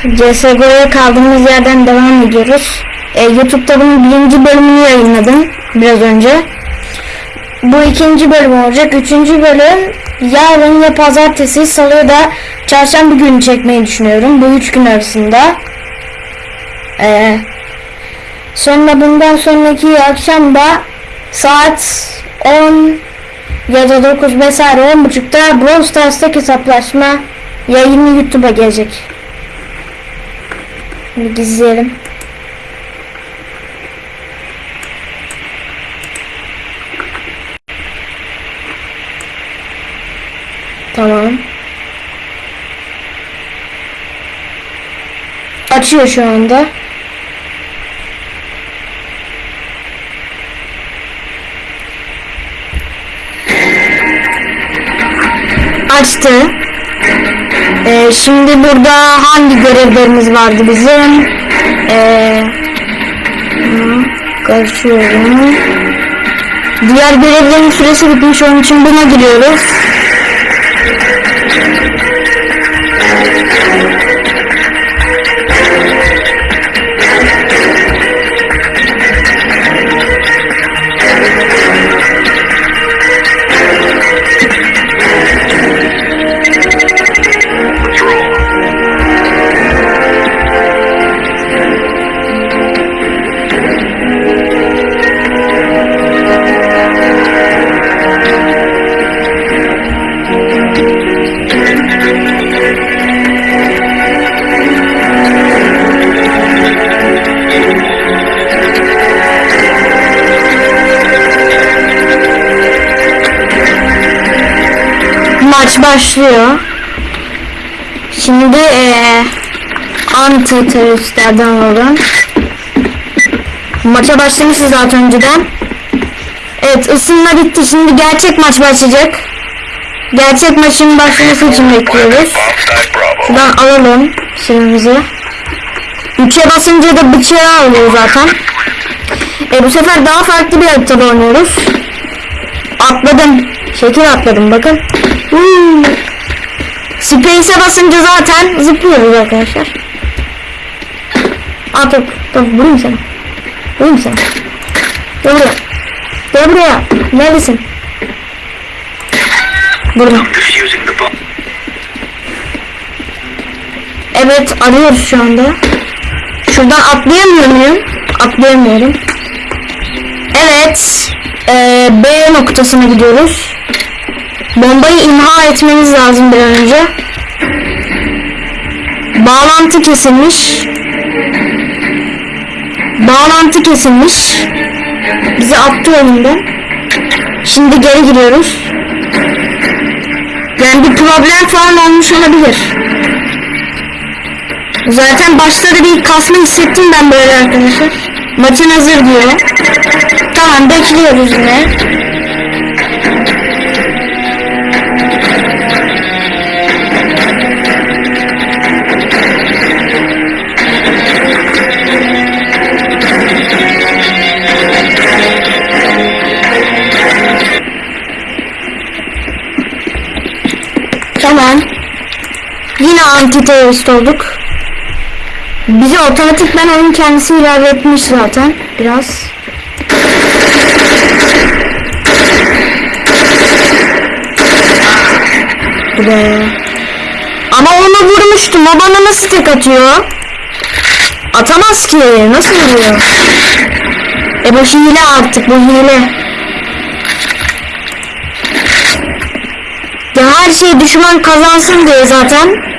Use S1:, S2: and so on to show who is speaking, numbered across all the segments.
S1: CSGO'ya kaldığımız yerden devam ediyoruz. E, YouTube'da bunun birinci bölümünü yayınladım biraz önce. Bu ikinci bölüm olacak. Üçüncü bölüm yarın ya pazartesi, salı ya da çarşamba günü çekmeyi düşünüyorum. Bu üç gün arasında. E, sonra bundan sonraki akşam da saat 10 ya da 9 vesaire 10.30'da Brawl Stars'taki hesaplaşma yayını YouTube'a gelecek. Şimdi gizleyelim. Tamam. Açıyor şu anda. Açtı. Ee, şimdi burada hangi görevlerimiz vardı bizim? Ee, hı, karışıyorum. Diğer görevlerin süresi bitmiş onun için buna giriyoruz. Maç başlıyor. Şimdi eee anti teröristlerden olan maça başlamışız zaten önceden. Evet ısınma bitti. Şimdi gerçek maç başlayacak. Gerçek maçın başlaması için bekliyoruz. Şuradan alalım silahımızı. 3'e basınca da bıçağı alıyor zaten. E bu sefer daha farklı bir haritada oynuyoruz. Atladım. Şekil atladım bakın. Space'e basınca zaten zıplıyoruz arkadaşlar. At top. Top vurayım seni. Vurayım seni. Gel buraya. Gel buraya. Neredesin?
S2: Bomb.
S1: Evet arıyoruz şu anda. Şuradan atlayamıyor muyum? Atlayamıyorum. Evet. eee, B noktasına gidiyoruz. Bombayı imha etmeniz lazım bir an önce. Bağlantı kesilmiş. Bağlantı kesilmiş. Bizi attı önünden. Şimdi geri giriyoruz. Yani bir problem falan olmuş olabilir. Zaten başta da bir kasma hissettim ben böyle arkadaşlar. Maçın hazır diyor. Tamam bekliyoruz yine. Yine anti terörist olduk. Bizi otomatikmen oyun kendisi ilave etmiş zaten biraz. Bu be. Ama onu vurmuştum. O bana nasıl tek atıyor? Atamaz ki. Nasıl vuruyor? E bu hile artık. Bu hile. Ya her şey düşman kazansın diye zaten.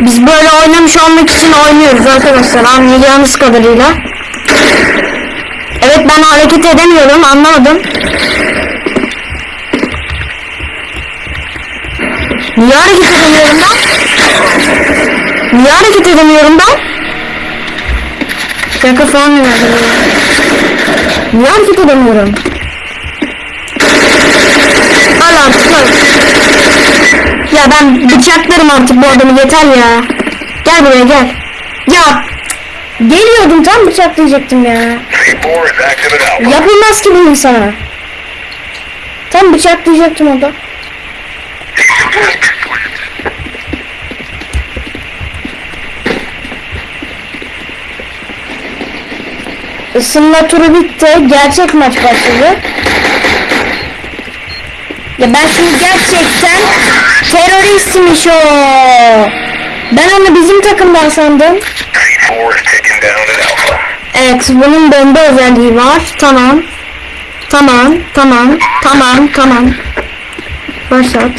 S1: Biz böyle oynamış olmak için oynuyoruz arkadaşlar anlayacağınız kadarıyla. Evet ben hareket edemiyorum anlamadım. Niye hareket edemiyorum ben? Niye hareket edemiyorum ben? Şaka falan bana? Niye hareket edemiyorum? Al artık al. Ya ben bıçaklarım artık bu adamı yeter ya. Gel buraya gel. Ya geliyordum tam bıçaklayacaktım ya. Yapılmaz ki bu insana. Tam bıçaklayacaktım
S2: adam.
S1: Isınma turu bitti. Gerçek maç başladı. Ya ben şimdi gerçekten teröristmiş o. Ben onu bizim takımdan sandım.
S2: Creed 4 is taking down an alpha.
S1: Evet bunun bomba özelliği var. Tamam. Tamam. Tamam. Tamam. Tamam. Başlat.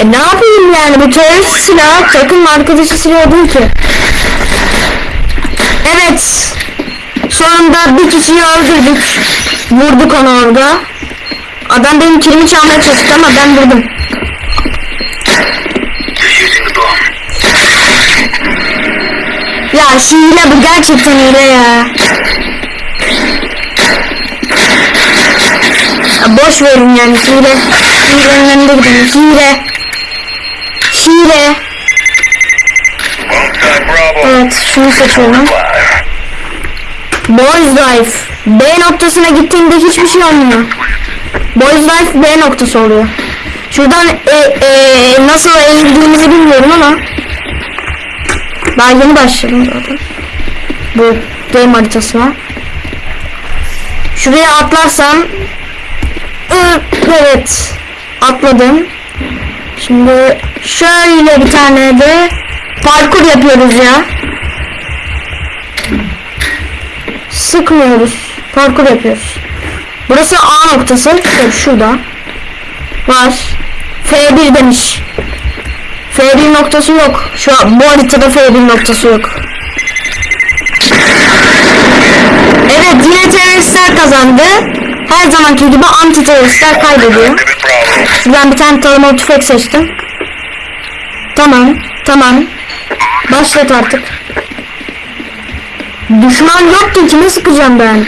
S1: E ne yapayım yani bu terörist silah takım arkadaşı silah değil ki. Evet. Sonunda bir kişiyi öldürdük. Vurduk onu orada. Adam benim kilimi çalmaya çalıştı ama ben vurdum. Ya hile bu gerçekten hile ya. ya boş verin yani hile. Hilenin önünde gidin. Hile. Hile. Evet şunu seçiyorum. Boys Life. B noktasına gittiğinde hiçbir şey olmuyor. Boys Life B noktası oluyor. Şuradan e, e, nasıl eğildiğimizi bilmiyorum ama daha yeni başladım zaten. Bu game haritasına. Şuraya atlarsam evet atladım. Şimdi şöyle bir tane de parkur yapıyoruz ya. Sıkmıyoruz. Parkur yapıyoruz. Burası A noktası. Şöyle şurada. Var. F1 demiş. F1 noktası yok. Şu an bu haritada F1 noktası yok. Evet yine teröristler kazandı. Her zamanki gibi anti teröristler kaybediyor. Şuradan bir tane taramalı tüfek seçtim. Tamam. Tamam. Başlat artık. Düşman yok ki kime sıkacağım ben?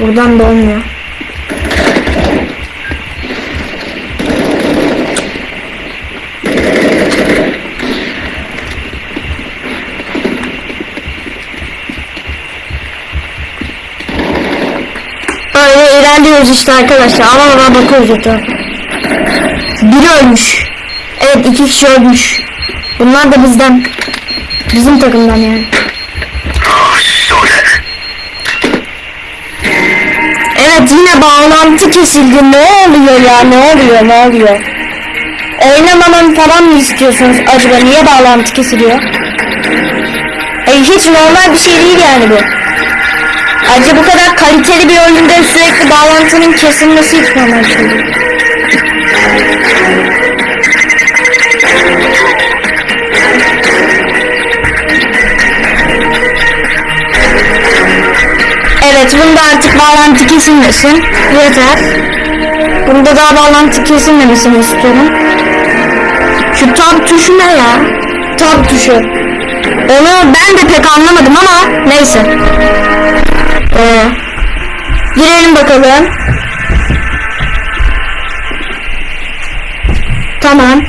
S1: Buradan da olmuyor. Böyle ilerliyoruz işte arkadaşlar. Ama ama bakıyoruz etrafa. Biri ölmüş. Evet iki kişi ölmüş. Bunlar da bizden. Bizim takımdan yani. Evet yine bağlantı kesildi. Ne oluyor ya? Ne oluyor? Ne oluyor? Oynamamam falan mı istiyorsunuz acaba? Niye bağlantı kesiliyor? Hayır hiç normal bir şey değil yani bu. Ayrıca bu kadar kaliteli bir oyunda sürekli bağlantının kesilmesi hiç normal şey değil. Evet bunda artık bağlantı kesilmesin. Yeter. Bunda daha bağlantı kesilmemesini istiyorum. Şu tab tuşu ne ya? Tab tuşu. Onu ben de pek anlamadım ama neyse. Ee, girelim bakalım. Tamam.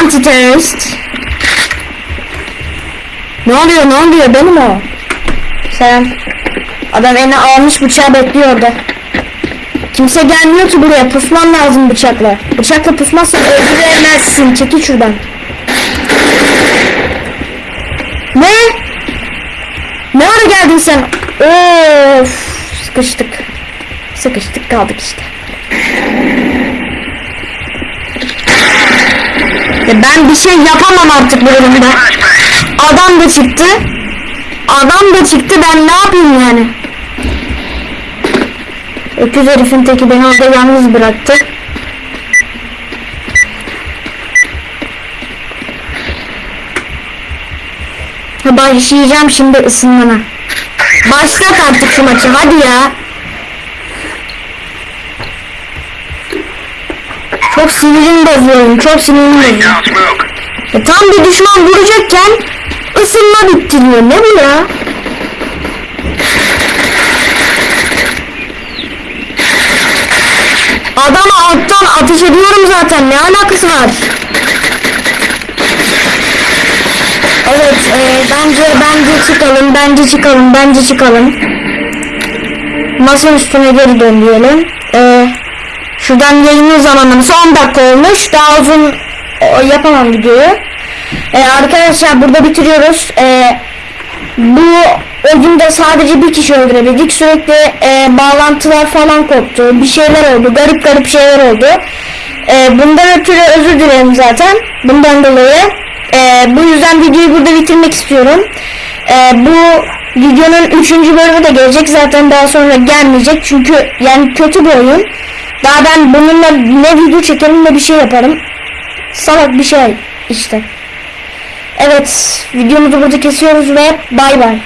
S1: Anti terörist. Ne oluyor ne oluyor benim o. Selam. Adam eline almış bıçağı bekliyor orada. Kimse gelmiyor ki buraya. Pusman lazım bıçakla. Bıçakla pusmazsan öldüremezsin. Çekil şuradan. Ne? Ne ara geldin sen? Of, sıkıştık. Sıkıştık kaldık işte. Ya ben bir şey yapamam artık bu durumda. Adam da çıktı. Adam da çıktı ben ne yapayım yani? Öküz herifin teki beni orada yalnız bıraktı. Başlayacağım şimdi ısınmana. Başlat artık şu maçı hadi ya. Çok sinirim bozuyorum. Çok sinirim bozuyorum. E, tam bir düşman vuracakken ısınma bittiriyor. Ne bu ya? Adama alttan ateş ediyorum zaten. Ne alakası var? Evet, e, bence bence çıkalım, bence çıkalım, bence çıkalım. Masanın üstüne geri dön diyelim. E, Şuradan yayının zamanlaması 10 dakika olmuş. Daha uzun e, yapamam videoyu. E, arkadaşlar burada bitiriyoruz. E, bu oyunda sadece bir kişi öldürebildik. Sürekli e, bağlantılar falan koptu. Bir şeyler oldu. Garip garip şeyler oldu. E, bundan ötürü özür dilerim zaten. Bundan dolayı. E, bu yüzden videoyu burada bitirmek istiyorum. E, bu videonun 3. bölümü de gelecek. Zaten daha sonra gelmeyecek. Çünkü yani kötü bir oyun. Daha ben bununla ne video çekerim ne bir şey yaparım. Salak bir şey işte. Evet videomuzu burada kesiyoruz ve bay bay.